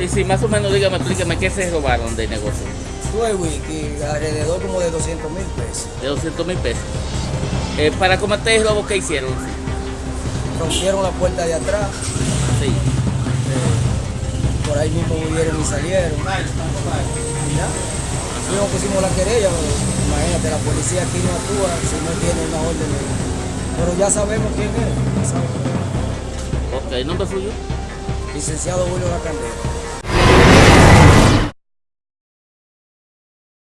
Sí, sí, más o menos, dígame, explíqueme, ¿qué se robaron de negocio? Pues, Tuve wiki, alrededor como de 200 mil pesos. De 200 mil pesos. Eh, para cometer el robo, ¿qué hicieron? Rompieron la puerta de atrás, Sí. eh, por ahí mismo huyeron y salieron. Y pusimos la querella, imagínate, la policía aquí no actúa si no tiene una orden. Pero ya sabemos quién es. ya sabemos. Ok, ¿nombre suyo? Licenciado Julio Lacandera.